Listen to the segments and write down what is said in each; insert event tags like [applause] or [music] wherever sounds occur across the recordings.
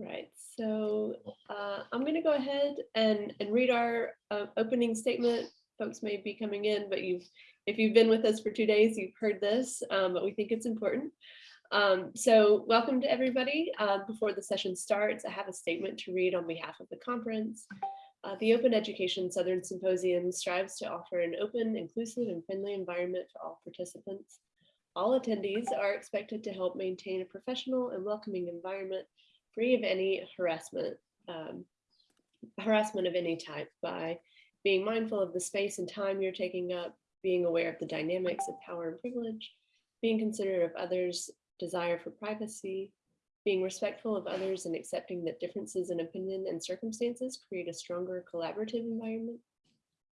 Right, so uh, I'm going to go ahead and, and read our uh, opening statement. Folks may be coming in, but you've if you've been with us for two days, you've heard this, um, but we think it's important. Um, so welcome to everybody. Uh, before the session starts, I have a statement to read on behalf of the conference. Uh, the Open Education Southern Symposium strives to offer an open, inclusive, and friendly environment for all participants. All attendees are expected to help maintain a professional and welcoming environment free of any harassment, um, harassment of any type by being mindful of the space and time you're taking up, being aware of the dynamics of power and privilege, being considerate of others' desire for privacy, being respectful of others and accepting that differences in opinion and circumstances create a stronger collaborative environment,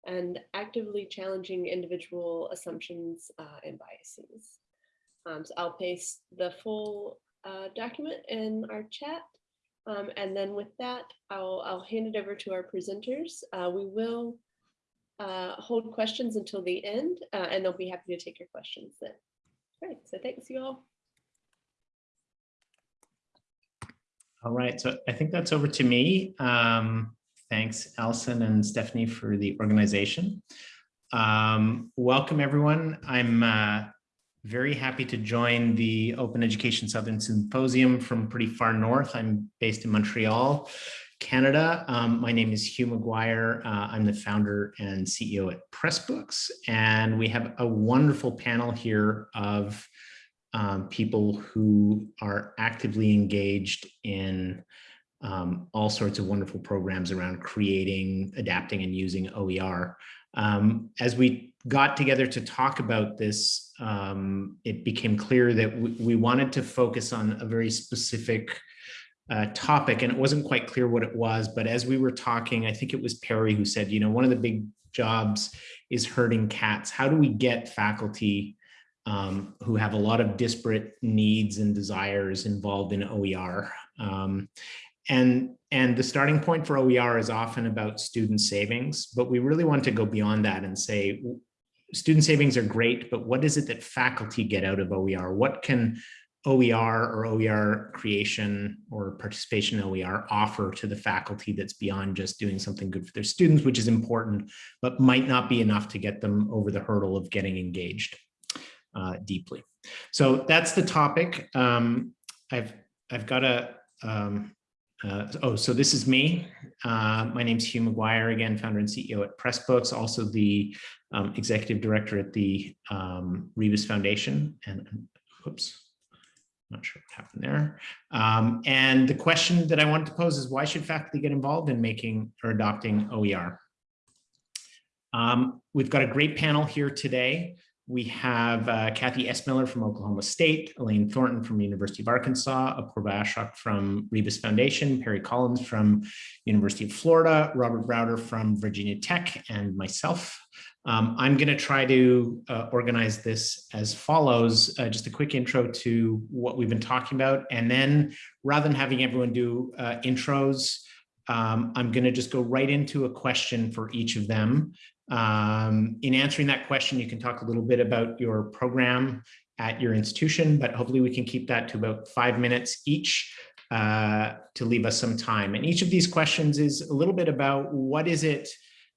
and actively challenging individual assumptions uh, and biases. Um, so I'll paste the full uh, document in our chat. Um, and then with that, I'll, I'll hand it over to our presenters. Uh, we will uh, hold questions until the end, uh, and they'll be happy to take your questions then. Great, so thanks you all. All right, so I think that's over to me. Um, thanks, Alison and Stephanie for the organization. Um, welcome, everyone. I'm uh, very happy to join the Open Education Southern Symposium from pretty far north. I'm based in Montreal, Canada. Um, my name is Hugh McGuire. Uh, I'm the founder and CEO at Pressbooks, and we have a wonderful panel here of um, people who are actively engaged in um, all sorts of wonderful programs around creating, adapting, and using OER. Um, as we got together to talk about this, um, it became clear that we, wanted to focus on a very specific uh, topic, and it wasn't quite clear what it was, but as we were talking, I think it was Perry who said, you know, one of the big jobs is herding cats. How do we get faculty um, who have a lot of disparate needs and desires involved in OER. Um, and, and the starting point for OER is often about student savings, but we really want to go beyond that and say, student savings are great, but what is it that faculty get out of OER? What can OER or OER creation or participation in OER offer to the faculty that's beyond just doing something good for their students, which is important, but might not be enough to get them over the hurdle of getting engaged uh, deeply. So that's the topic. Um, I've I've got a um, uh, oh, so this is me. Uh, my name's Hugh McGuire, again, founder and CEO at Pressbooks, also the um, executive director at the um, Rebus Foundation. And oops, not sure what happened there. Um, and the question that I wanted to pose is why should faculty get involved in making or adopting OER? Um, we've got a great panel here today. We have uh, Kathy Miller from Oklahoma State, Elaine Thornton from University of Arkansas, Apoorva Ashok from Rebus Foundation, Perry Collins from University of Florida, Robert Browder from Virginia Tech, and myself. Um, I'm going to try to uh, organize this as follows, uh, just a quick intro to what we've been talking about. And then rather than having everyone do uh, intros, um, I'm going to just go right into a question for each of them. Um, in answering that question, you can talk a little bit about your program at your institution, but hopefully we can keep that to about five minutes each uh, to leave us some time. And each of these questions is a little bit about what is it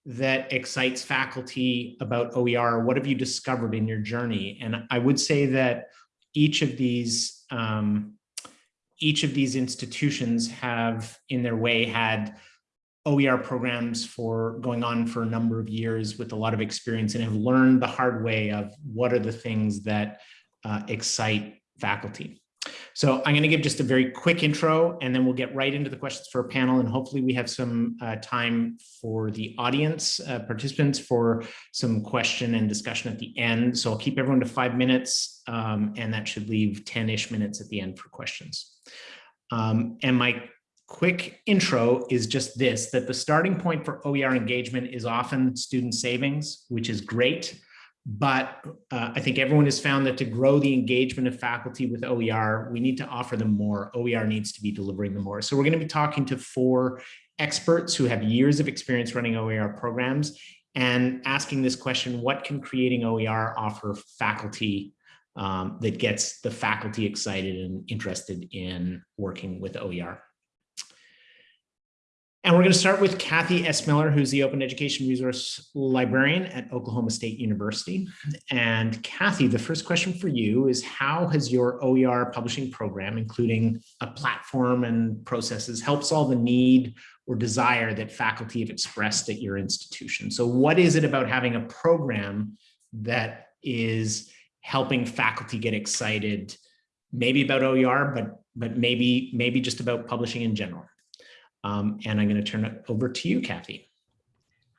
that excites faculty about OER? What have you discovered in your journey? And I would say that each of these um, each of these institutions have in their way had OER programs for going on for a number of years with a lot of experience and have learned the hard way of what are the things that uh, excite faculty. So I'm going to give just a very quick intro and then we'll get right into the questions for a panel and hopefully we have some uh, time for the audience uh, participants for some question and discussion at the end. So I'll keep everyone to five minutes um, and that should leave 10-ish minutes at the end for questions. Um, and my quick intro is just this, that the starting point for OER engagement is often student savings, which is great. But uh, I think everyone has found that to grow the engagement of faculty with OER, we need to offer them more. OER needs to be delivering them more. So we're going to be talking to four experts who have years of experience running OER programs and asking this question, what can creating OER offer faculty um, that gets the faculty excited and interested in working with OER? And we're going to start with Kathy S. Miller, who's the Open Education Resource Librarian at Oklahoma State University. And Kathy, the first question for you is how has your OER publishing program, including a platform and processes, helped solve the need or desire that faculty have expressed at your institution? So what is it about having a program that is helping faculty get excited, maybe about OER, but, but maybe, maybe just about publishing in general? Um, and I'm going to turn it over to you, Kathy.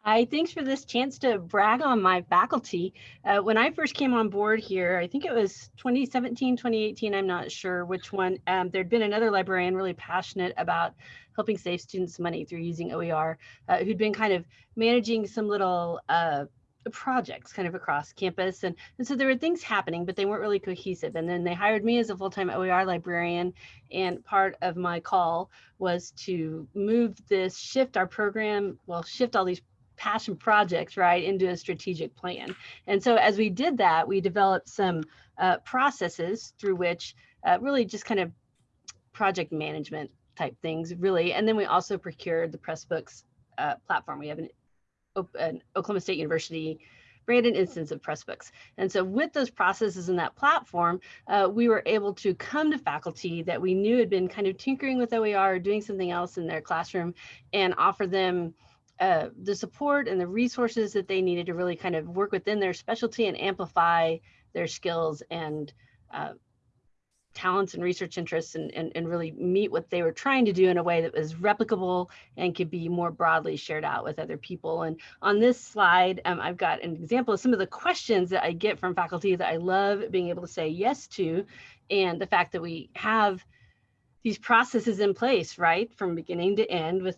Hi, thanks for this chance to brag on my faculty. Uh, when I first came on board here, I think it was 2017, 2018, I'm not sure which one, um, there'd been another librarian really passionate about helping save students money through using OER, uh, who'd been kind of managing some little uh, projects kind of across campus. And, and so there were things happening, but they weren't really cohesive. And then they hired me as a full-time OER librarian. And part of my call was to move this, shift our program, well, shift all these passion projects, right, into a strategic plan. And so as we did that, we developed some uh, processes through which uh, really just kind of project management type things, really. And then we also procured the Pressbooks uh, platform. We have an an Oklahoma State University branded instance of Pressbooks. And so with those processes in that platform, uh, we were able to come to faculty that we knew had been kind of tinkering with OER or doing something else in their classroom and offer them uh, the support and the resources that they needed to really kind of work within their specialty and amplify their skills and uh, talents and research interests and, and, and really meet what they were trying to do in a way that was replicable and could be more broadly shared out with other people. And on this slide, um, I've got an example of some of the questions that I get from faculty that I love being able to say yes to, and the fact that we have these processes in place, right, from beginning to end with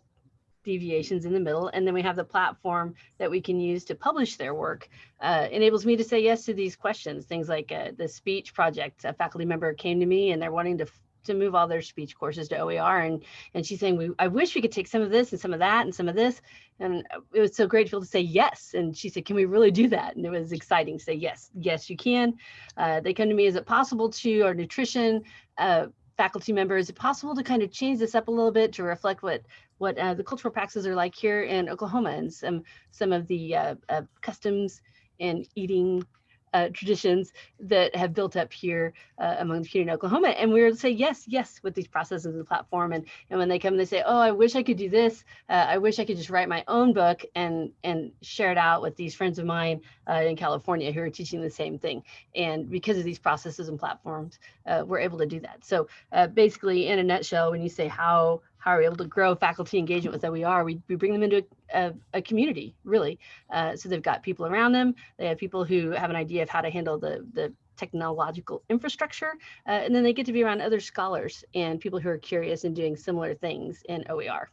deviations in the middle. And then we have the platform that we can use to publish their work. Uh, enables me to say yes to these questions. Things like uh, the speech project, a faculty member came to me and they're wanting to to move all their speech courses to OER. And, and she's saying, we, I wish we could take some of this and some of that and some of this. And it was so grateful to say yes. And she said, can we really do that? And it was exciting to say, yes, yes, you can. Uh, they come to me, is it possible to, or nutrition, uh, faculty member, is it possible to kind of change this up a little bit to reflect what what uh, the cultural practices are like here in Oklahoma and some some of the uh, uh, customs and eating uh, traditions that have built up here uh, among the community in Oklahoma. And we would say yes, yes, with these processes of the platform. And, and when they come, they say, oh, I wish I could do this. Uh, I wish I could just write my own book and, and share it out with these friends of mine uh, in California who are teaching the same thing. And because of these processes and platforms, uh, we're able to do that. So uh, basically, in a nutshell, when you say how how are we able to grow faculty engagement with OER? We, we bring them into a, a community, really. Uh, so they've got people around them. They have people who have an idea of how to handle the, the technological infrastructure. Uh, and then they get to be around other scholars and people who are curious and doing similar things in OER.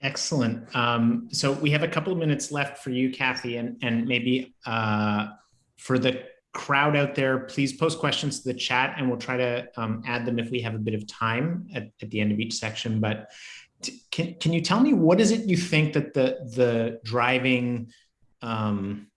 Excellent. Um, so we have a couple of minutes left for you, Kathy, and, and maybe uh, for the crowd out there, please post questions to the chat and we'll try to um, add them if we have a bit of time at, at the end of each section. But can, can you tell me what is it you think that the, the driving um,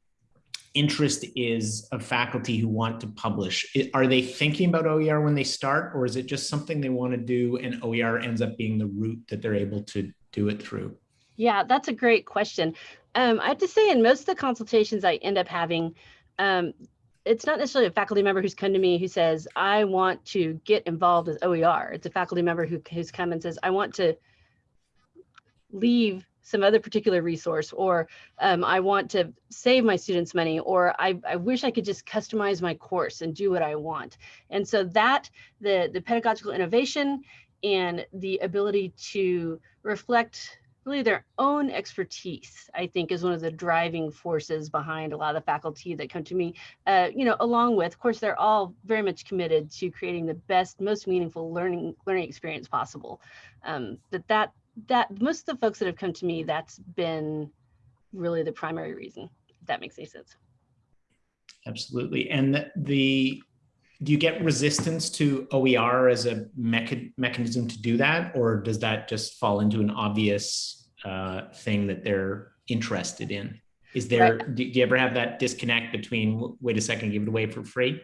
interest is of faculty who want to publish? Are they thinking about OER when they start or is it just something they want to do and OER ends up being the route that they're able to do it through? Yeah, that's a great question. Um, I have to say in most of the consultations I end up having, um, it's not necessarily a faculty member who's come to me who says, I want to get involved with OER. It's a faculty member who, who's come and says, I want to leave some other particular resource, or um, I want to save my students money, or I, I wish I could just customize my course and do what I want. And so that, the, the pedagogical innovation and the ability to reflect really their own expertise, I think is one of the driving forces behind a lot of the faculty that come to me, uh, you know, along with, of course, they're all very much committed to creating the best, most meaningful learning learning experience possible. Um, but that, that most of the folks that have come to me, that's been really the primary reason, if that makes any sense. Absolutely. And the, the do you get resistance to OER as a mecha mechanism to do that, or does that just fall into an obvious uh, thing that they're interested in? Is there, right. do, you ever have that disconnect between, wait a second, give it away for free?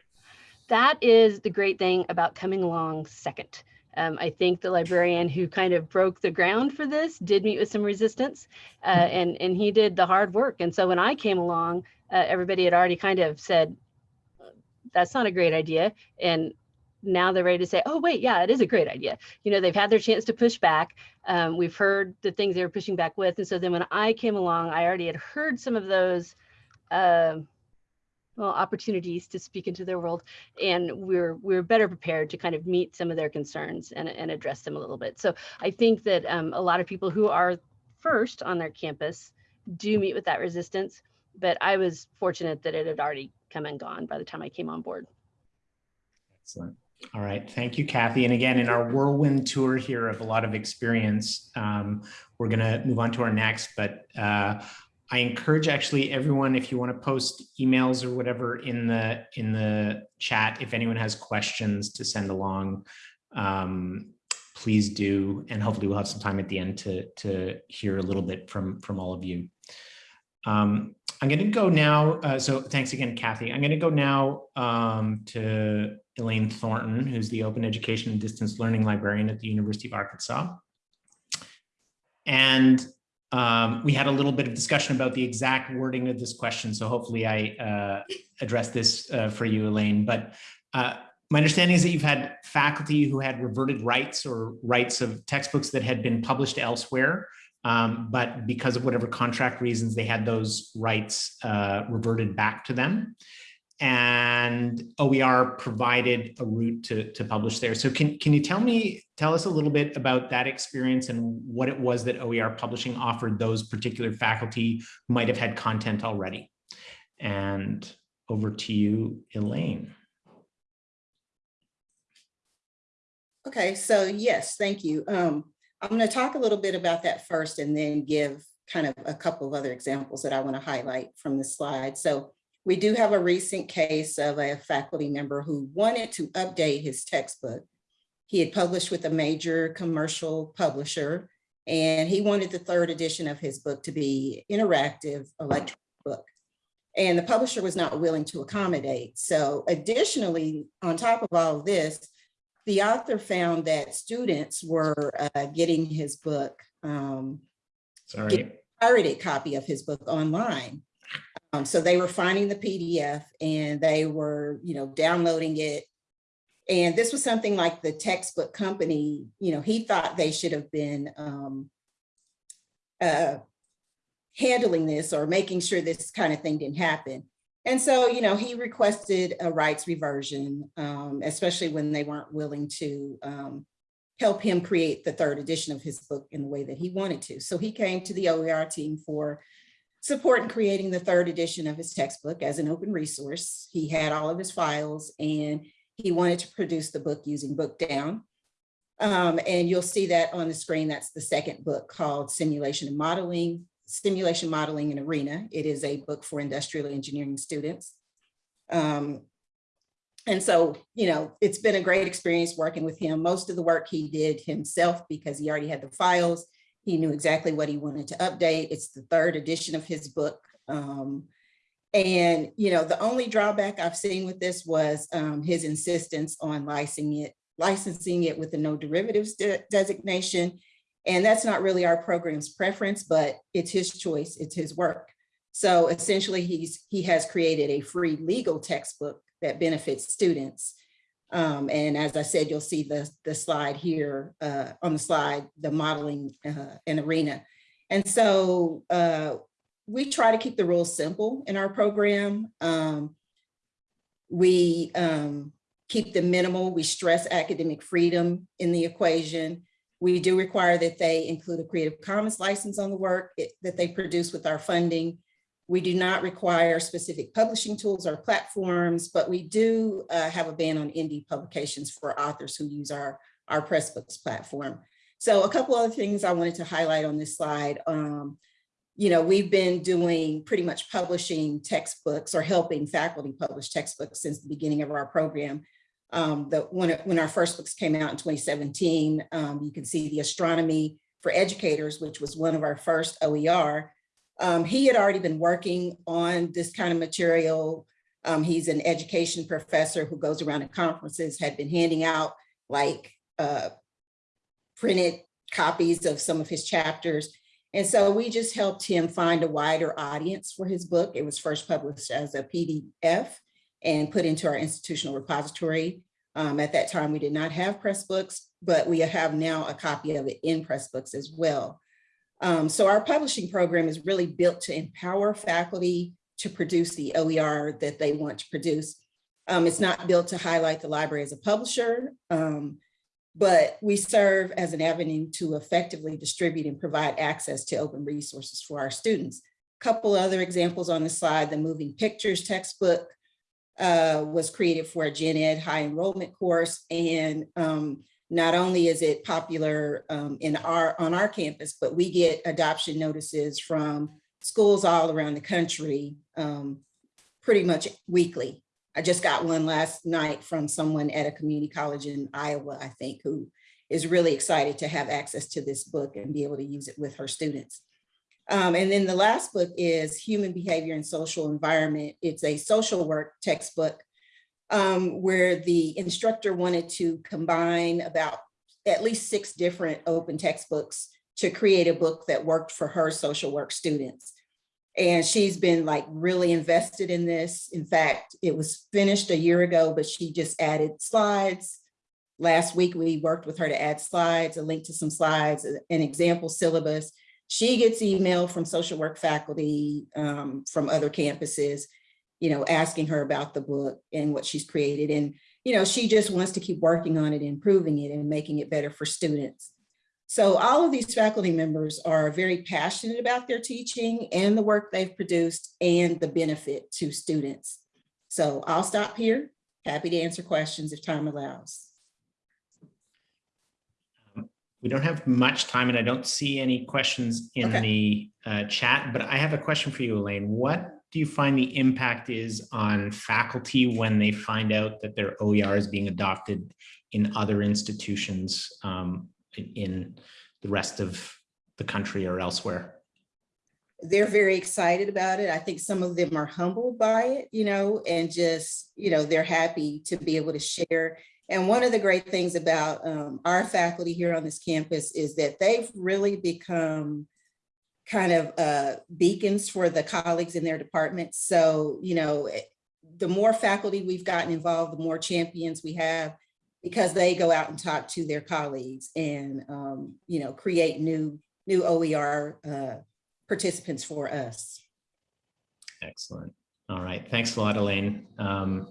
That is the great thing about coming along second. Um, I think the librarian who kind of broke the ground for this did meet with some resistance uh, and, and he did the hard work. And so when I came along, uh, everybody had already kind of said, that's not a great idea. And now they're ready to say, oh, wait, yeah, it is a great idea. You know, they've had their chance to push back. Um, we've heard the things they were pushing back with. And so then when I came along, I already had heard some of those um well, opportunities to speak into their world. And we're we're better prepared to kind of meet some of their concerns and, and address them a little bit. So I think that um, a lot of people who are first on their campus do meet with that resistance. But I was fortunate that it had already come and gone by the time I came on board. Excellent. All right. Thank you, Kathy. And again, in our whirlwind tour here of a lot of experience, um, we're going to move on to our next, but uh, I encourage actually everyone, if you want to post emails or whatever in the in the chat, if anyone has questions to send along, um, please do. And hopefully we'll have some time at the end to, to hear a little bit from, from all of you. Um, I'm going to go now. Uh, so thanks again, Kathy. I'm going to go now um, to Elaine Thornton, who's the Open Education and Distance Learning Librarian at the University of Arkansas. And um, we had a little bit of discussion about the exact wording of this question. So hopefully I uh, addressed this uh, for you, Elaine. But uh, my understanding is that you've had faculty who had reverted rights or rights of textbooks that had been published elsewhere. Um, but because of whatever contract reasons, they had those rights uh, reverted back to them and OER provided a route to, to publish there. So can, can you tell me, tell us a little bit about that experience and what it was that OER publishing offered those particular faculty who might have had content already? And over to you, Elaine. Okay, so yes, thank you. Um, I'm going to talk a little bit about that first and then give kind of a couple of other examples that I want to highlight from the slide. So we do have a recent case of a faculty member who wanted to update his textbook. He had published with a major commercial publisher and he wanted the third edition of his book to be interactive electronic book. And the publisher was not willing to accommodate. So additionally, on top of all of this, the author found that students were uh, getting his book, um, Sorry. pirated copy of his book online. Um, so they were finding the PDF and they were, you know, downloading it. And this was something like the textbook company, you know, he thought they should have been um, uh, handling this or making sure this kind of thing didn't happen. And so, you know, he requested a rights reversion, um, especially when they weren't willing to um, help him create the third edition of his book in the way that he wanted to. So he came to the OER team for support in creating the third edition of his textbook as an open resource. He had all of his files and he wanted to produce the book using Bookdown. Um, and you'll see that on the screen. That's the second book called Simulation and Modeling, Simulation Modeling in Arena. It is a book for industrial engineering students. Um, and so, you know, it's been a great experience working with him. Most of the work he did himself because he already had the files. He knew exactly what he wanted to update. It's the third edition of his book. Um, and, you know, the only drawback I've seen with this was um, his insistence on licensing it, licensing it with the no derivatives de designation. And that's not really our program's preference, but it's his choice, it's his work. So essentially he's he has created a free legal textbook that benefits students. Um, and as I said, you'll see the, the slide here uh, on the slide, the modeling uh, and arena. And so uh, we try to keep the rules simple in our program. Um, we um, keep them minimal. We stress academic freedom in the equation. We do require that they include a Creative Commons license on the work that they produce with our funding. We do not require specific publishing tools or platforms, but we do uh, have a ban on ND publications for authors who use our, our Pressbooks platform. So a couple other things I wanted to highlight on this slide. Um, you know, we've been doing pretty much publishing textbooks or helping faculty publish textbooks since the beginning of our program. Um, the, when, it, when our first books came out in 2017, um, you can see the astronomy for educators, which was one of our first OER. Um, he had already been working on this kind of material. Um, he's an education professor who goes around to conferences, had been handing out like uh, printed copies of some of his chapters. And so we just helped him find a wider audience for his book. It was first published as a PDF and put into our institutional repository. Um, at that time, we did not have Pressbooks, but we have now a copy of it in Pressbooks as well. Um, so our publishing program is really built to empower faculty to produce the OER that they want to produce. Um, it's not built to highlight the library as a publisher, um, but we serve as an avenue to effectively distribute and provide access to open resources for our students. Couple other examples on the slide, the moving pictures textbook uh, was created for a gen ed high enrollment course. And um, not only is it popular um, in our on our campus, but we get adoption notices from schools all around the country um, pretty much weekly. I just got one last night from someone at a community college in Iowa, I think, who is really excited to have access to this book and be able to use it with her students. Um, and then the last book is Human Behavior and Social Environment. It's a social work textbook um, where the instructor wanted to combine about at least six different open textbooks to create a book that worked for her social work students. And she's been like really invested in this. In fact, it was finished a year ago, but she just added slides. Last week, we worked with her to add slides, a link to some slides, an example syllabus. She gets email from social work faculty um, from other campuses, you know, asking her about the book and what she's created. And, you know, she just wants to keep working on it, improving it and making it better for students. So all of these faculty members are very passionate about their teaching and the work they've produced and the benefit to students. So I'll stop here. Happy to answer questions if time allows. We don't have much time and I don't see any questions in Okay. the uh, chat, but I have a question for you, Elaine. What do you find the impact is on faculty when they find out that their OER is being adopted in other institutions um, in- in the rest of the country or elsewhere? they're very excited about it. I think some of them are humbled by it, you know, and just, you know, they're happy to be able to share. And one of the great things about um, our faculty here on this campus is that they've really become kind of uh, beacons for the colleagues in their departments. So, you know, eh, the more faculty we've gotten involved, the more champions we have because they go out and talk to their colleagues and, um, you know, create new, new OER uh, participants for us. Excellent. All right. Thanks a lot, Elaine. Um,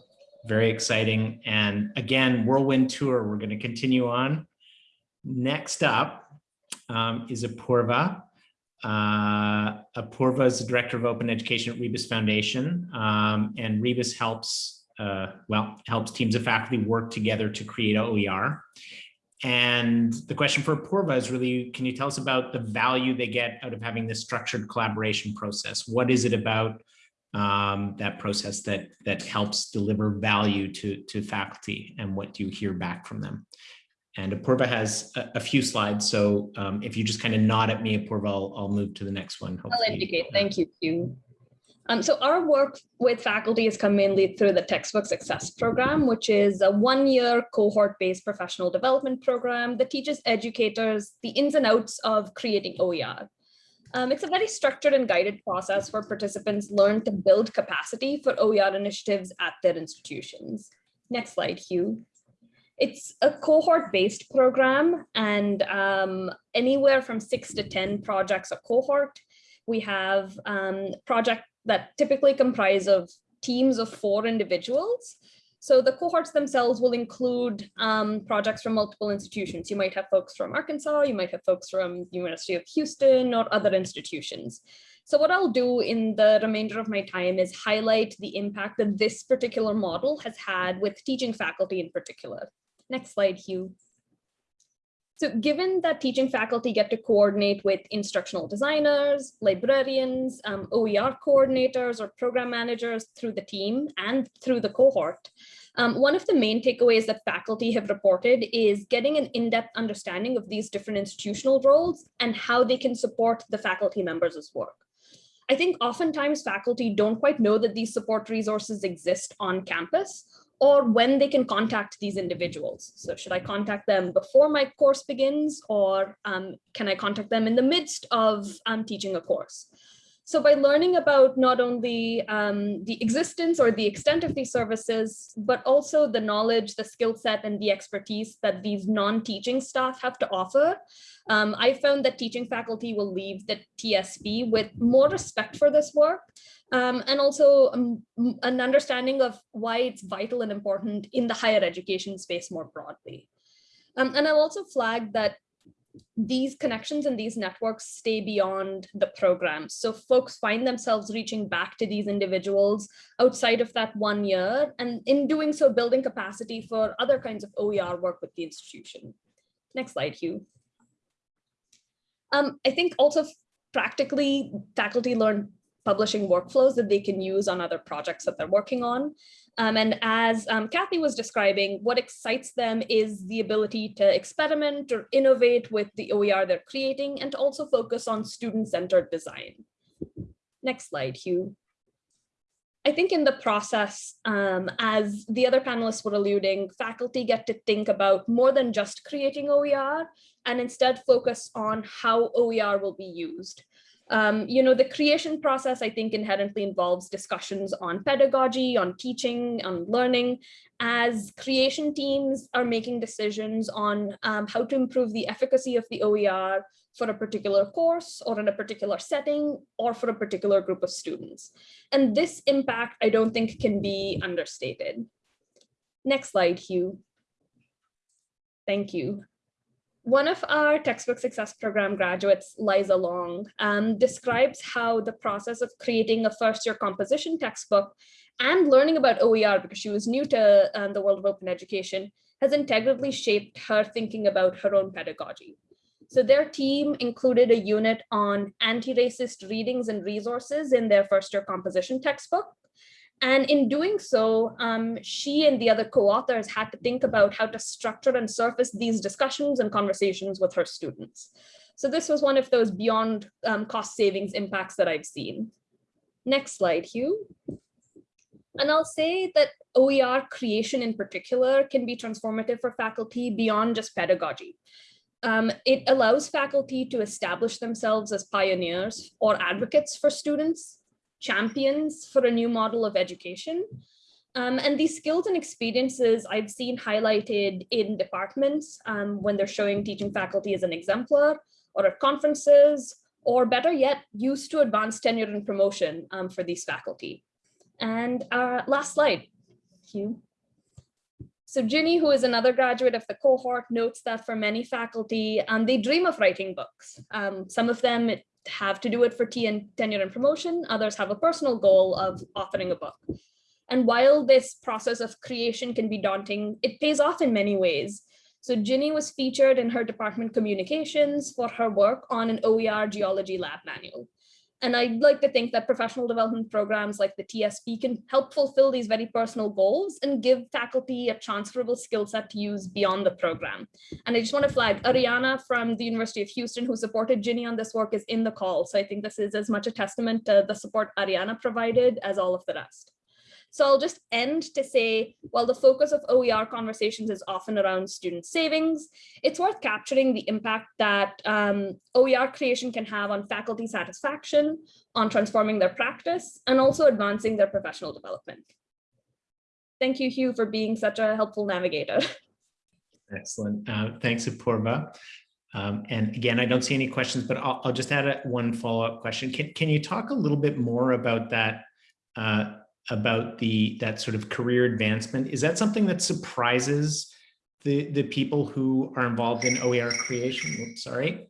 very exciting. And again, whirlwind tour, we're going to continue on. Next up um, is Apurva. Uh, Apurva is the Director of Open Education at Rebus Foundation. Um, and Rebus helps, uh, well, helps teams of faculty work together to create OER. And the question for Apurva is really, can you tell us about the value they get out of having this structured collaboration process? What is it about um, that process that that helps deliver value to to faculty and what do you hear back from them? And Apurva has a, a few slides, so um, if you just kind of nod at me, Apurva, I'll, I'll move to the next one. I'll hopefully. indicate. Thank you, Hugh. Um, so our work with faculty has come mainly through the Textbook Success Program, which is a one-year cohort-based professional development program that teaches educators the ins and outs of creating OER. Um, it's a very structured and guided process where participants learn to build capacity for OER initiatives at their institutions. Next slide, Hugh. It's a cohort-based program and um, anywhere from six to 10 projects a cohort. We have um, project that typically comprise of teams of four individuals. So the cohorts themselves will include um, projects from multiple institutions. You might have folks from Arkansas, you might have folks from University of Houston or other institutions. So what I'll do in the remainder of my time is highlight the impact that this particular model has had with teaching faculty in particular. Next slide, Hugh. So given that teaching faculty get to coordinate with instructional designers, librarians, um, OER coordinators, or program managers through the team and through the cohort, um, one of the main takeaways that faculty have reported is getting an in-depth understanding of these different institutional roles and how they can support the faculty members' work. I think oftentimes faculty don't quite know that these support resources exist on campus or when they can contact these individuals. So should I contact them before my course begins or um, can I contact them in the midst of um, teaching a course? So by learning about not only um, the existence or the extent of these services, but also the knowledge, the skill set, and the expertise that these non-teaching staff have to offer, um, I found that teaching faculty will leave the TSP with more respect for this work um, and also um, an understanding of why it's vital and important in the higher education space more broadly. Um, and I'll also flag that these connections and these networks stay beyond the program. So folks find themselves reaching back to these individuals outside of that one year, and in doing so, building capacity for other kinds of OER work with the institution. Next slide, Hugh. Um, I think also practically faculty learn publishing workflows that they can use on other projects that they're working on. Um, and as um, Kathy was describing, what excites them is the ability to experiment or innovate with the OER they're creating and to also focus on student-centered design. Next slide, Hugh. I think in the process, um, as the other panelists were alluding, faculty get to think about more than just creating OER and instead focus on how OER will be used. Um, you know, the creation process, I think, inherently involves discussions on pedagogy, on teaching, on learning, as creation teams are making decisions on um, how to improve the efficacy of the OER for a particular course or in a particular setting or for a particular group of students. And this impact, I don't think can be understated. Next slide, Hugh. Thank you. One of our textbook success program graduates, Liza Long, um, describes how the process of creating a first year composition textbook and learning about OER because she was new to um, the world of open education has integrally shaped her thinking about her own pedagogy. So their team included a unit on anti-racist readings and resources in their first year composition textbook. And in doing so, um, she and the other co-authors had to think about how to structure and surface these discussions and conversations with her students. So this was one of those beyond um, cost savings impacts that I've seen. Next slide, Hugh. And I'll say that OER creation in particular can be transformative for faculty beyond just pedagogy. Um, it allows faculty to establish themselves as pioneers or advocates for students champions for a new model of education. Um, and these skills and experiences I've seen highlighted in departments um, when they're showing teaching faculty as an exemplar or at conferences, or better yet, used to advance tenure and promotion um, for these faculty. And uh, last slide, Hugh. So Ginny, who is another graduate of the cohort, notes that for many faculty, um, they dream of writing books. Um, some of them have to do it for and tenure and promotion. Others have a personal goal of authoring a book. And while this process of creation can be daunting, it pays off in many ways. So Ginny was featured in her department communications for her work on an OER geology lab manual. And I'd like to think that professional development programs like the TSP can help fulfill these very personal goals and give faculty a transferable skill set to use beyond the program. And I just want to flag Ariana from the University of Houston, who supported Ginny on this work is in the call. So I think this is as much a testament to the support Ariana provided as all of the rest. So I'll just end to say, while the focus of OER conversations is often around student savings, it's worth capturing the impact that um, OER creation can have on faculty satisfaction, on transforming their practice, and also advancing their professional development. Thank you, Hugh, for being such a helpful navigator. [laughs] Excellent. Uh, thanks, Apurva. Um, and again, I don't see any questions, but I'll, I'll just add a, one follow-up question. Can, can you talk a little bit more about that uh, about the that sort of career advancement. Is that something that surprises the the people who are involved in OER creation? Oops, sorry.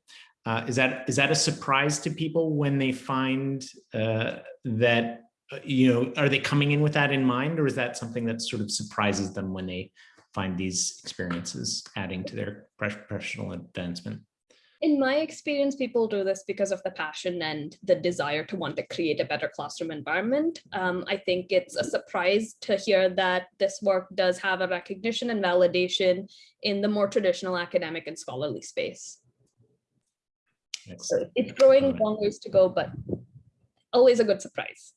Uh, is that is that a surprise to people when they find uh, that uh, you know are they coming in with that in mind, or is that something that sort of surprises them when they find these experiences adding to their professional advancement? In my experience, people do this because of the passion and the desire to want to create a better classroom environment. Um, I think it's a surprise to hear that this work does have a recognition and validation in the more traditional academic and scholarly space. So it's growing long ways to go, but always a good surprise.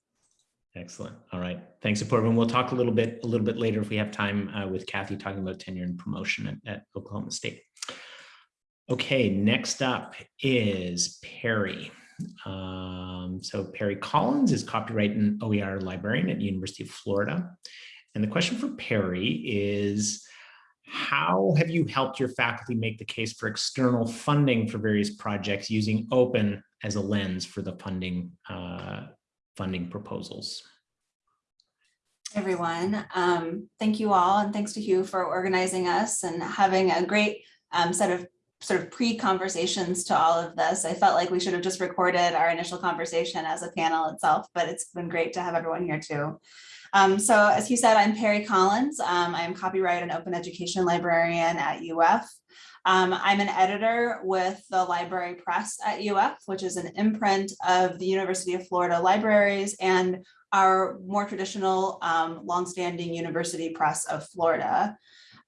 Excellent. All right. Thanks, Apoorva. And we'll talk a little bit, a little bit later if we have time uh, with Kathy talking about tenure and promotion at, at Oklahoma State. Okay, next up is Perry. Um, so Perry Collins is copyright and OER librarian at University of Florida. And the question for Perry is, how have you helped your faculty make the case for external funding for various projects using open as a lens for the funding uh, funding proposals? everyone. Um, thank you all and thanks to Hugh for organizing us and having a great um, set of sort of pre-conversations to all of this. I felt like we should have just recorded our initial conversation as a panel itself, but it's been great to have everyone here too. Um, so as Hugh said, I'm Perry Collins. Um, I am copyright and open education librarian at UF. Um, I'm an editor with the Library Press at UF, which is an imprint of the University of Florida Libraries and our more traditional um, longstanding University Press of Florida.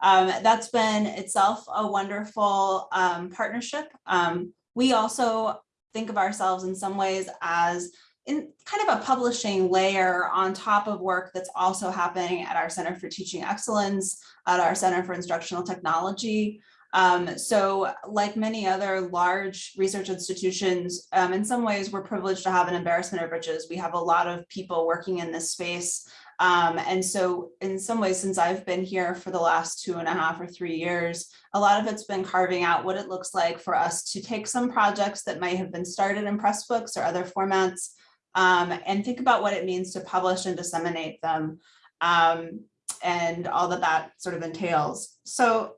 Um, that's been itself a wonderful um, partnership. Um, we also think of ourselves in some ways as in kind of a publishing layer on top of work that's also happening at our Center for Teaching Excellence, at our Center for Instructional Technology. Um, so like many other large research institutions, um, in some ways we're privileged to have an embarrassment of riches. We have a lot of people working in this space. Um, and so in some ways, since I've been here for the last two and a half or three years, a lot of it's been carving out what it looks like for us to take some projects that might have been started in Pressbooks or other formats um, and think about what it means to publish and disseminate them um, and all that that sort of entails. So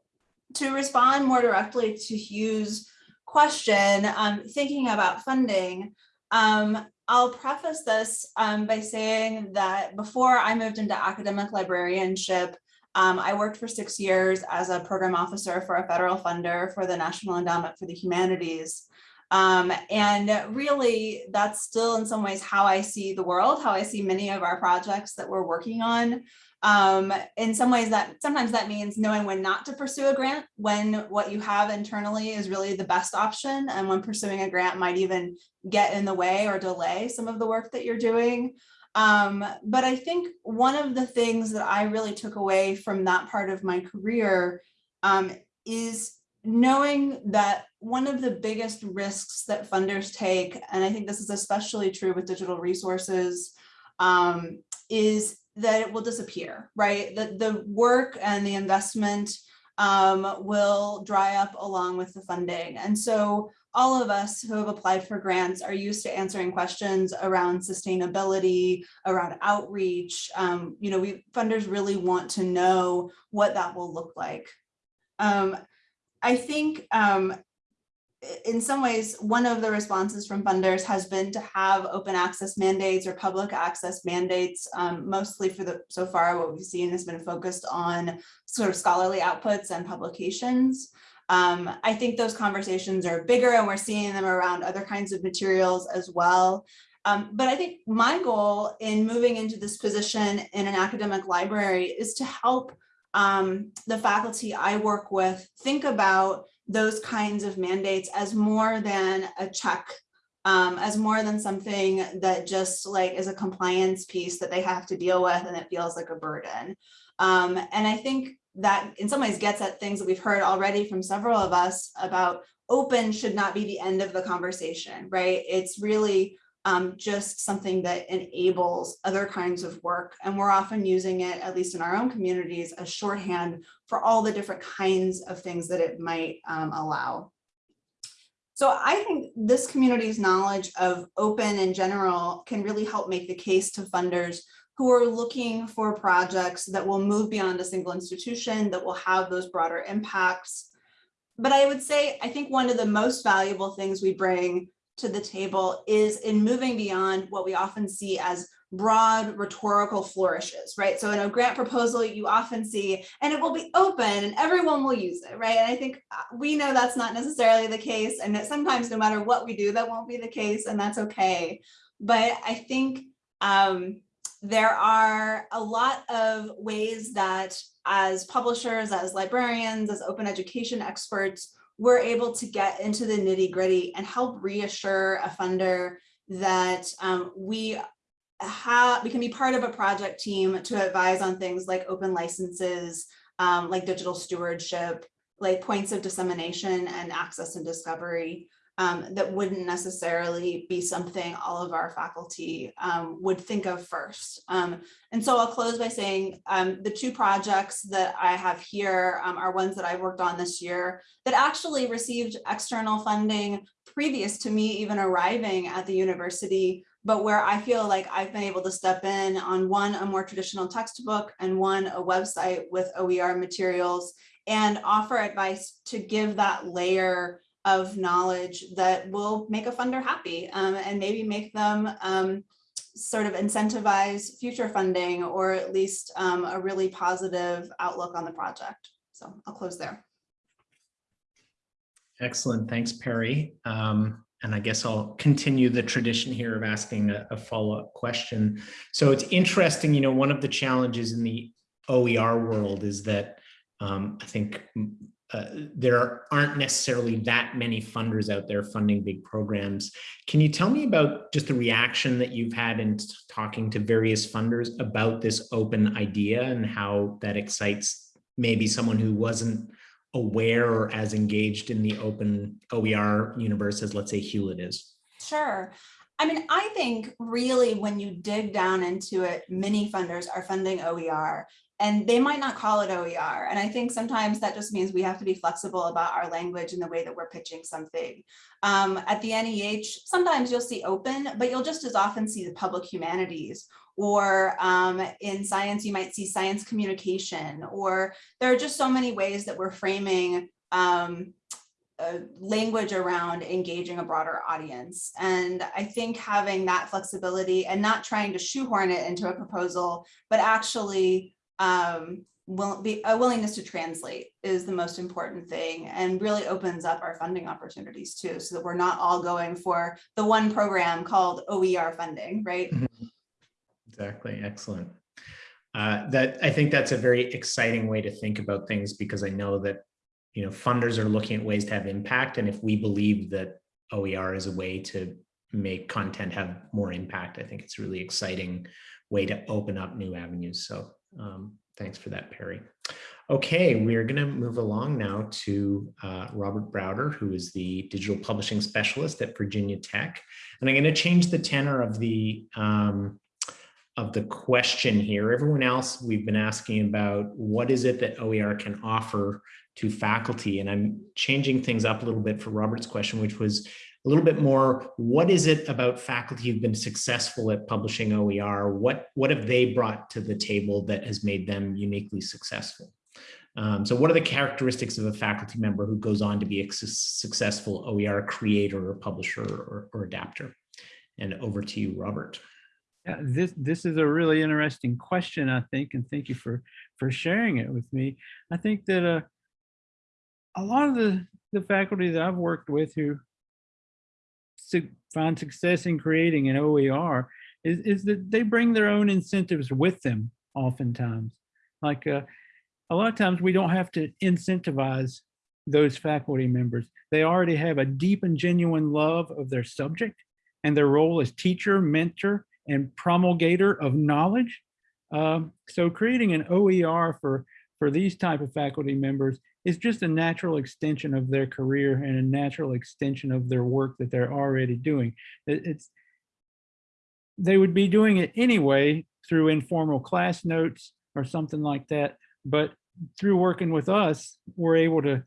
to respond more directly to Hugh's question, um, thinking about funding, um, I'll preface this um, by saying that before I moved into academic librarianship, um, I worked for six years as a program officer for a federal funder for the National Endowment for the Humanities. Um, and really, that's still in some ways how I see the world, how I see many of our projects that we're working on. Um, in some ways that sometimes that means knowing when not to pursue a grant, when what you have internally is really the best option, and when pursuing a grant might even get in the way or delay some of the work that you're doing. Um, but I think one of the things that I really took away from that part of my career um, is knowing that one of the biggest risks that funders take, and I think this is especially true with digital resources, um, is that it will disappear, right? That the work and the investment um, will dry up along with the funding. And so all of us who have applied for grants are used to answering questions around sustainability, around outreach. Um, you know, we funders really want to know what that will look like. Um, I think um, in some ways, one of the responses from funders has been to have open access mandates or public access mandates, um, mostly for the so far what we've seen has been focused on sort of scholarly outputs and publications. Um, I think those conversations are bigger and we're seeing them around other kinds of materials as well. Um, but I think my goal in moving into this position in an academic library is to help um, the faculty I work with think about those kinds of mandates as more than a check, um, as more than something that just like is a compliance piece that they have to deal with and it feels like a burden. Um, and I think that in some ways gets at things that we've heard already from several of us about open should not be the end of the conversation, right? It's really um, just something that enables other kinds of work. And we're often using it, at least in our own communities, as shorthand for all the different kinds of things that it might um, allow. So I think this community's knowledge of open in general can really help make the case to funders who are looking for projects that will move beyond a single institution, that will have those broader impacts. But I would say, I think one of the most valuable things we bring to the table is in moving beyond what we often see as broad rhetorical flourishes, right? So in a grant proposal, you often see, and it will be open and everyone will use it, right? And I think uh, we know that's not necessarily the case and that sometimes no matter what we do, that won't be the case and that's okay. But I think um, there are a lot of ways that as publishers, as librarians, as open education experts, we're able to get into the nitty gritty and help reassure a funder that um, we how we can be part of a project team to advise on things like open licenses, um, like digital stewardship, like points of dissemination and access and discovery um, that wouldn't necessarily be something all of our faculty um, would think of first. Um, and so I'll close by saying um, the two projects that I have here um, are ones that I've worked on this year that actually received external funding previous to me even arriving at the university, but where I feel like I've been able to step in on one, a more traditional textbook and one, a website with OER materials and offer advice to give that layer of knowledge that will make a funder happy um, and maybe make them um, sort of incentivize future funding or at least um, a really positive outlook on the project. So I'll close there. Excellent. Thanks, Perry. Um, and I guess I'll continue the tradition here of asking a, a follow-up question. So it's interesting, you know, one of the challenges in the OER world is that um, I think uh, there aren't necessarily that many funders out there funding big programs. Can you tell me about just the reaction that you've had in talking to various funders about this open idea and how that excites maybe someone who wasn't aware or as engaged in the open OER universe as let's say Hewlett is? Sure. I mean, I think really when you dig down into it, many funders are funding OER and they might not call it OER. And I think sometimes that just means we have to be flexible about our language and the way that we're pitching something. Um, at the NEH, sometimes you'll see open, but you'll just as often see the public humanities or um, in science, you might see science communication, or there are just so many ways that we're framing um, language around engaging a broader audience. And I think having that flexibility and not trying to shoehorn it into a proposal, but actually um, will be a willingness to translate is the most important thing and really opens up our funding opportunities too, so that we're not all going for the one program called OER funding, right? Exactly. Excellent. Uh, that I think that's a very exciting way to think about things because I know that you know funders are looking at ways to have impact, and if we believe that OER is a way to make content have more impact, I think it's a really exciting way to open up new avenues. So um, thanks for that, Perry. Okay, we are going to move along now to uh, Robert Browder, who is the digital publishing specialist at Virginia Tech. And I'm going to change the tenor of the um, of the question here. Everyone else, we've been asking about what is it that OER can offer to faculty? And I'm changing things up a little bit for Robert's question, which was a little bit more, what is it about faculty who've been successful at publishing OER? What, what have they brought to the table that has made them uniquely successful? Um, so what are the characteristics of a faculty member who goes on to be a su successful OER creator or publisher or, or adapter? And over to you, Robert. Yeah, this this is a really interesting question, I think, and thank you for for sharing it with me. I think that uh, a lot of the the faculty that I've worked with who su find success in creating an OER is is that they bring their own incentives with them. Oftentimes, like uh, a lot of times, we don't have to incentivize those faculty members. They already have a deep and genuine love of their subject and their role as teacher, mentor, and promulgator of knowledge. Um, so creating an OER for, for these type of faculty members is just a natural extension of their career and a natural extension of their work that they're already doing. It, it's They would be doing it anyway through informal class notes or something like that, but through working with us, we're able to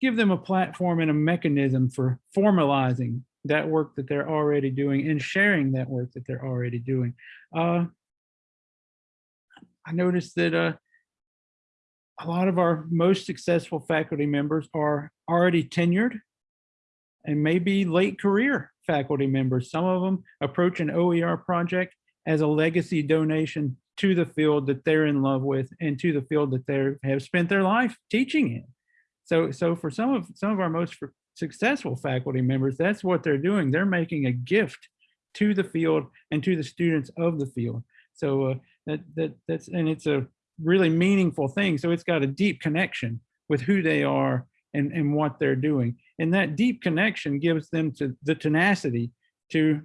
give them a platform and a mechanism for formalizing that work that they're already doing and sharing that work that they're already doing. Uh, I noticed that uh, a lot of our most successful faculty members are already tenured and maybe late career faculty members. Some of them approach an OER project as a legacy donation to the field that they're in love with and to the field that they have spent their life teaching in. So, so for some of some of our most successful faculty members, that's what they're doing. They're making a gift to the field and to the students of the field. So uh, that that that's and it's a really meaningful thing. So it's got a deep connection with who they are and and what they're doing, and that deep connection gives them to the tenacity to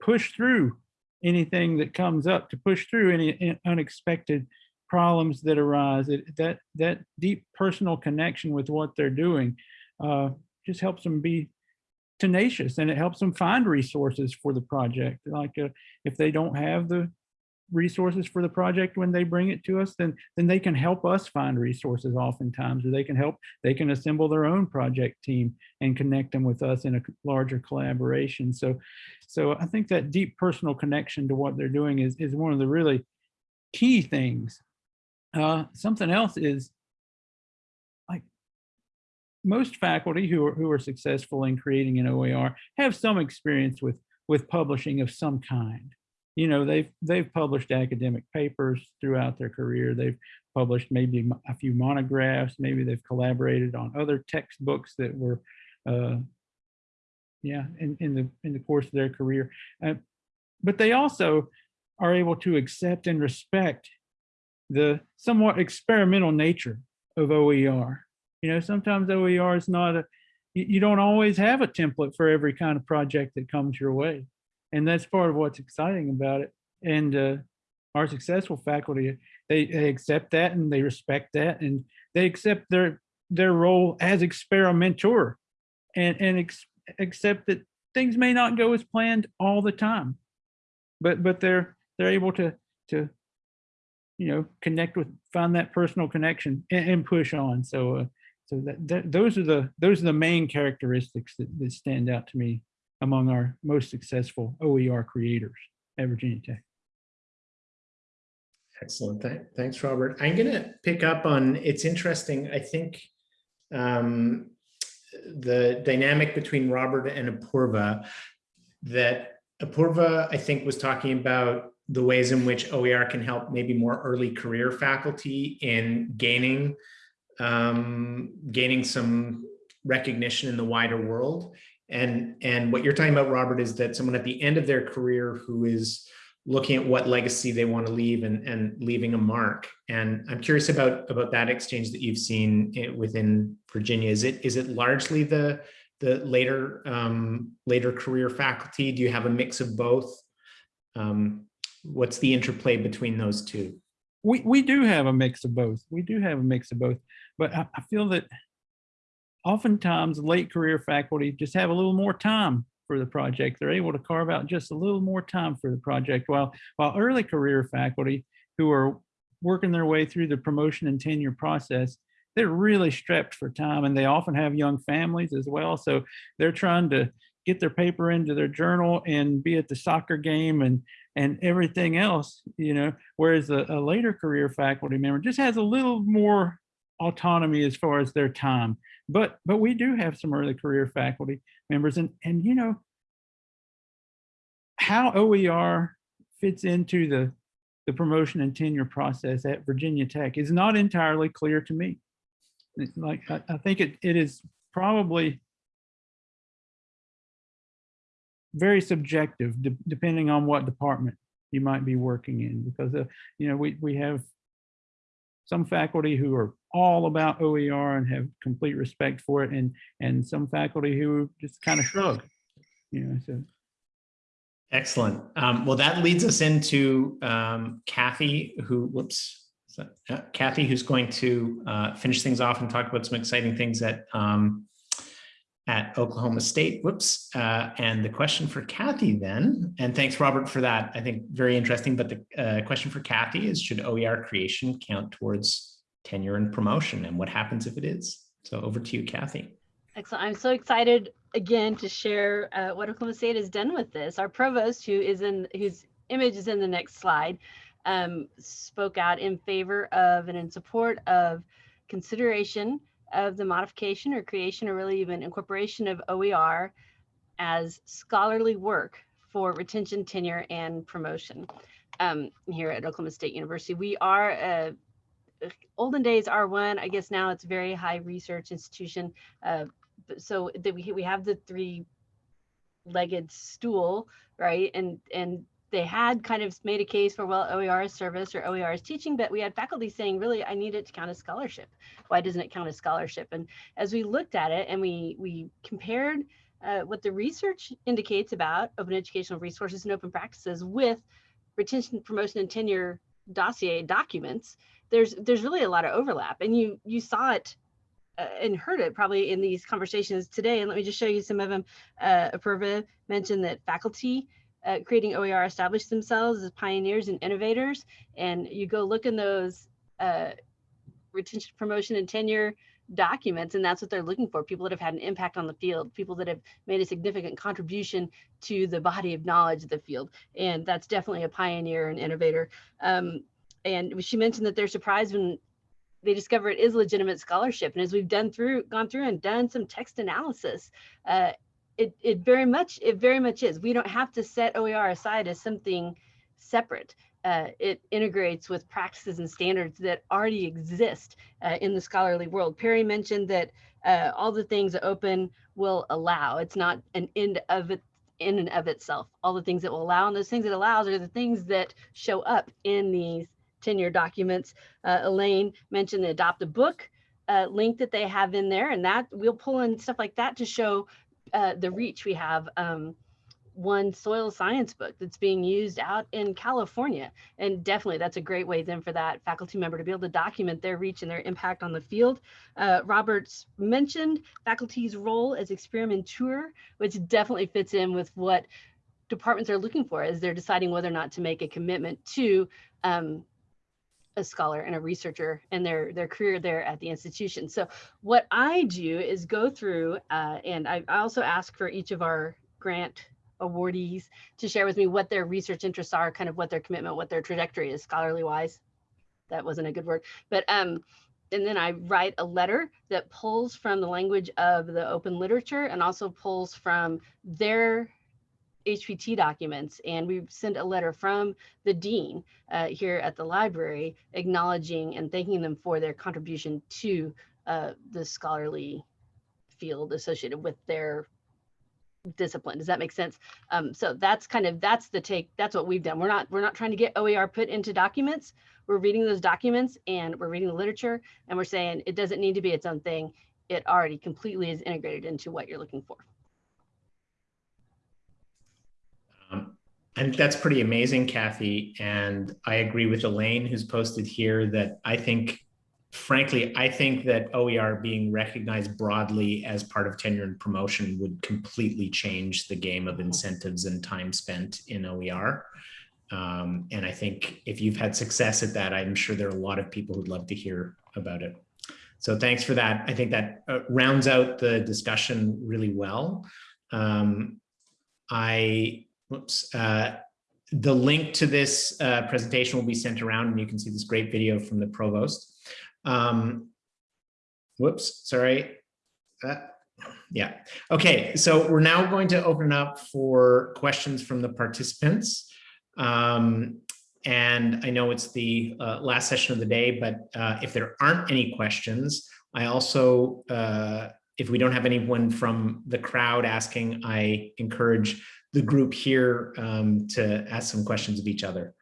push through anything that comes up to push through any unexpected problems that arise. It, that that deep personal connection with what they're doing uh, just helps them be tenacious and it helps them find resources for the project. Like uh, if they don't have the resources for the project when they bring it to us, then then they can help us find resources oftentimes, or they can help, they can assemble their own project team and connect them with us in a larger collaboration. So so I think that deep personal connection to what they're doing is is one of the really key things. Uh, something else is like most faculty who are, who are successful in creating an OER have some experience with with publishing of some kind you know they've they've published academic papers throughout their career they've published maybe a few monographs maybe they've collaborated on other textbooks that were uh yeah in, in the in the course of their career uh, but they also are able to accept and respect the somewhat experimental nature of OER. You know, sometimes OER is not a, you, you don't always have a template for every kind of project that comes your way. And that's part of what's exciting about it. And uh, our successful faculty, they, they accept that and they respect that and they accept their their role as experimenter and, and ex- accept that things may not go as planned all the time. But but they're they're able to to you know connect with find that personal connection and, and push on. So uh, so that, that those are the those are the main characteristics that, that stand out to me among our most successful OER creators at Virginia Tech. Excellent. Tha- Thanks, Robert. I'm going to pick up on, it's interesting, I think um, the dynamic between Robert and Apurva, that Apurva, I think, was talking about the ways in which OER can help maybe more early career faculty in gaining um, gaining some recognition in the wider world. And, and what you're talking about, Robert, is that someone at the end of their career who is looking at what legacy they want to leave and, and leaving a mark. And I'm curious about, about that exchange that you've seen within Virginia. Is it, is it largely the, the later, um, later career faculty? Do you have a mix of both? Um, what's the interplay between those two? we we do have a mix of both. We do have a mix of both, but I, I feel that oftentimes late career faculty just have a little more time for the project. They're able to carve out just a little more time for the project, while while early career faculty who are working their way through the promotion and tenure process, they're really strapped for time, and they often have young families as well. So they're trying to get their paper into their journal and be at the soccer game and and everything else, you know, whereas a, a later career faculty member just has a little more autonomy as far as their time. But but we do have some early career faculty members and and you know how OER fits into the the promotion and tenure process at Virginia Tech is not entirely clear to me. Like I, I think it it is probably very subjective de- depending on what department you might be working in because uh, you know we we have some faculty who are all about OER and have complete respect for it and and some faculty who just kind of shrug you know so Excellent. Um, well, that leads us into um, Kathy, who, whoops, so, uh, Kathy, who's going to uh, finish things off and talk about some exciting things at um, at Oklahoma State. Whoops. Uh, and the question for Kathy then, and thanks, Robert, for that. I think very interesting. But the uh, question for Kathy is: Should OER creation count towards tenure and promotion, and what happens if it is? So over to you, Kathy. Excellent. I'm so excited again to share uh, what Oklahoma State has done with this. Our provost, who is in whose image is in the next slide, um, spoke out in favor of and in support of consideration of the modification or creation or really even incorporation of OER as scholarly work for retention, tenure, and promotion um, here at Oklahoma State University. We are a olden days R1, I guess now it's very high research institution. Uh, so that we we have the three legged stool, right? And and they had kind of made a case for well OER is service or OER is teaching, but we had faculty saying really I need it to count as scholarship. Why doesn't it count as scholarship? And as we looked at it and we we compared uh, what the research indicates about open educational resources and open practices with retention, promotion, and tenure dossier documents, there's there's really a lot of overlap, and you you saw it uh, and heard it probably in these conversations today. And let me just show you some of them. Uh, Apurva mentioned that faculty uh, creating OER established themselves as pioneers and innovators, and you go look in those uh, retention, promotion, and tenure documents and that's what they're looking for people that have had an impact on the field people that have made a significant contribution to the body of knowledge of the field and that's definitely a pioneer and innovator um, and she mentioned that they're surprised when they discover it is legitimate scholarship and as we've done through gone through and done some text analysis uh, it, it very much it very much is we don't have to set oer aside as something separate uh, it integrates with practices and standards that already exist uh, in the scholarly world. Perry mentioned that uh, all the things that open will allow. It's not an end of it in and of itself. All the things that will allow and those things it allows are the things that show up in these tenure documents. Uh, Elaine mentioned the adopt a book uh, link that they have in there and that we'll pull in stuff like that to show uh, the reach we have. Um, one soil science book that's being used out in California. And definitely that's a great way then for that faculty member to be able to document their reach and their impact on the field. Uh, Roberts mentioned faculty's role as experimenter, which definitely fits in with what departments are looking for as they're deciding whether or not to make a commitment to um, a scholar and a researcher and their their career there at the institution. So what I do is go through uh, and I, I also ask for each of our grant awardees to share with me what their research interests are, kind of what their commitment, what their trajectory is scholarly wise. That wasn't a good word, but um, and then I write a letter that pulls from the language of the open literature and also pulls from their HPT documents. And we send a letter from the dean uh, here at the library acknowledging and thanking them for their contribution to uh, the scholarly field associated with their discipline. Does that make sense? Um, so that's kind of that's the take. That's what we've done. We're not we're not trying to get OER put into documents. We're reading those documents and we're reading the literature and we're saying it doesn't need to be its own thing. It already completely is integrated into what you're looking for. I think that's pretty amazing, Kathy. And I agree with Elaine, who's posted here that I think frankly, I think that OER being recognized broadly as part of tenure and promotion would completely change the game of incentives and time spent in OER. Um, and I think if you've had success at that, I'm sure there are a lot of people who'd love to hear about it. So thanks for that. I think that uh, rounds out the discussion really well. Um, I, whoops, uh, the link to this uh, presentation will be sent around and you can see this great video from the provost. Um, whoops, sorry. Uh, yeah, okay, so we're now going to open up for questions from the participants. Um, and I know it's the uh, last session of the day, but uh, if there aren't any questions, I also, uh, if we don't have anyone from the crowd asking, I encourage the group here um, to ask some questions of each other.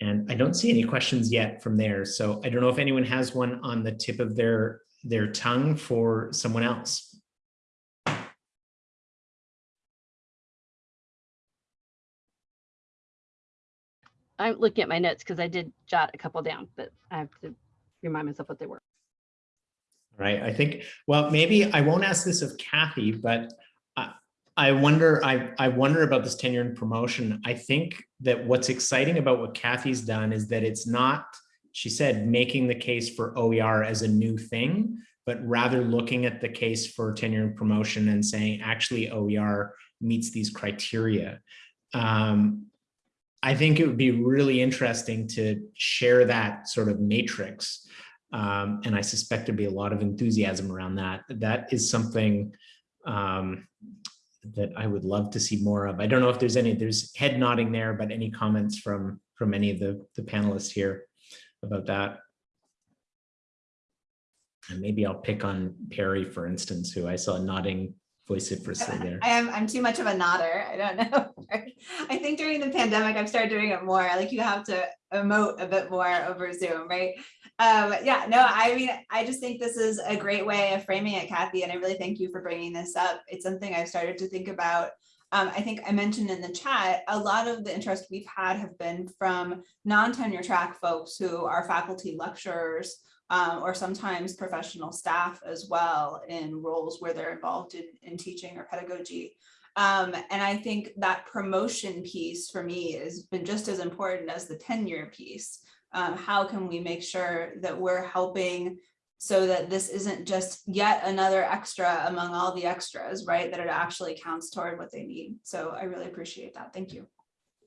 And I don't see any questions yet from there. So I don't know if anyone has one on the tip of their, their tongue for someone else. I'm looking at my notes because I did jot a couple down, but I have to remind myself what they were. Right. I think, well, maybe I won't ask this of Kathy, but I wonder, I, I wonder about this tenure and promotion. I think that what's exciting about what Kathy's done is that it's not, she said, making the case for OER as a new thing, but rather looking at the case for tenure and promotion and saying actually OER meets these criteria. Um, I think it would be really interesting to share that sort of matrix. Um, and I suspect there'd be a lot of enthusiasm around that. That is something um, that I would love to see more of. I don't know if there's any, there's head nodding there, but any comments from, from any of the, the panelists here about that? And maybe I'll pick on Perry, for instance, who I saw nodding vociferously there. I am, I'm too much of a nodder. I don't [laughs] know. I think during the pandemic, I've started doing it more. Like you have to emote a bit more over Zoom, right? Um, yeah, no, I mean, I just think this is a great way of framing it, Kathy, and I really thank you for bringing this up. It's something I've started to think about. Um, I think I mentioned in the chat, a lot of the interest we've had have been from non-tenure track folks who are faculty lecturers um, or sometimes professional staff as well in roles where they're involved in, in teaching or pedagogy. Um, and I think that promotion piece for me has been just as important as the tenure piece um, how can we make sure that we're helping so that this isn't just yet another extra among all the extras, right? That it actually counts toward what they need. So I really appreciate that. Thank you.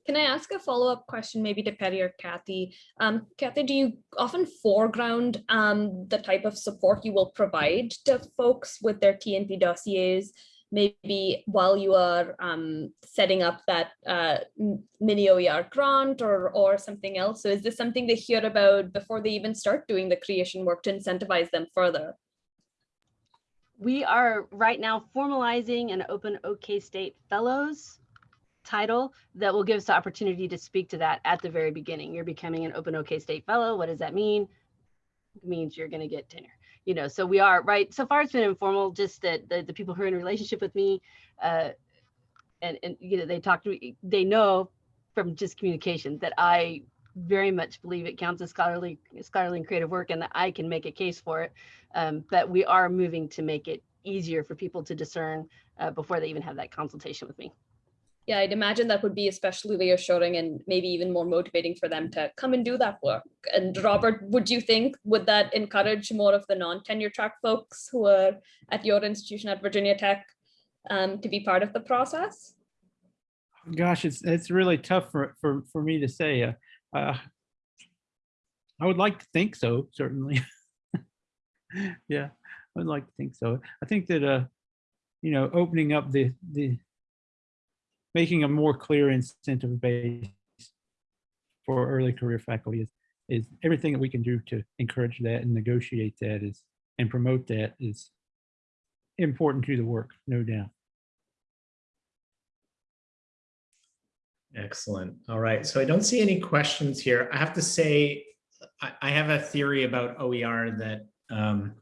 Can I ask a follow-up question, maybe to Perry or Kathy? Um, Kathy, do you often foreground um, the type of support you will provide to folks with their TNP dossiers? Maybe while you are um, setting up that uh, mini OER grant or, or something else? So is this something they hear about before they even start doing the creation work to incentivize them further? We are right now formalizing an Open OK State Fellows title that will give us the opportunity to speak to that at the very beginning. You're becoming an Open OK State Fellow. What does that mean? It means you're going to get tenure. You know, so we are right. So far, it's been informal. Just that the, the people who are in relationship with me, uh, and and you know, they talk to me. They know from just communication that I very much believe it counts as scholarly scholarly and creative work, and that I can make a case for it. Um, but we are moving to make it easier for people to discern uh, before they even have that consultation with me. Yeah, I'd imagine that would be especially reassuring and maybe even more motivating for them to come and do that work. And Robert, would you think, would that encourage more of the non-tenure track folks who are at your institution at Virginia Tech um, to be part of the process? Gosh, it's, it's really tough for, for, for me to say. Uh, uh, I would like to think so, certainly. [laughs] Yeah, I would like to think so. I think that, uh, you know, opening up the, the, making a more clear incentive base for early career faculty is, is everything that we can do to encourage that and negotiate that is, and promote that is important to the work, no doubt. Excellent. All right. So I don't see any questions here. I have to say, I, have a theory about OER that um,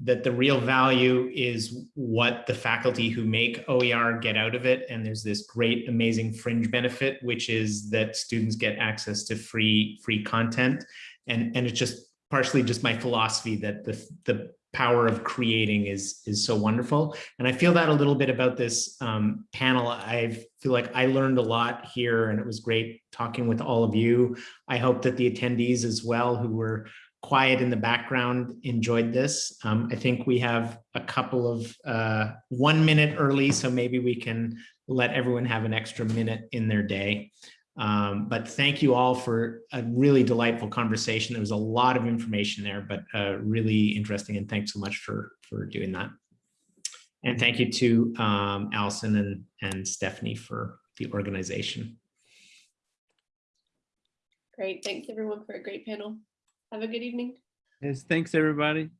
that the real value is what the faculty who make OER get out of it. And there's this great, amazing fringe benefit, which is that students get access to free, free content. And, and it's just partially just my philosophy that the, the power of creating is, is so wonderful. And I feel that a little bit about this um, panel. I feel like I learned a lot here and it was great talking with all of you. I hope that the attendees as well who were quiet in the background enjoyed this. Um, I think we have a couple of uh, one minute early, so maybe we can let everyone have an extra minute in their day. Um, but thank you all for a really delightful conversation. There was a lot of information there, but uh, really interesting. And thanks so much for, for doing that. And thank you to um, Allison and, and Stephanie for the organization. Great. Thanks everyone for a great panel. Have a good evening. Yes, thanks, everybody.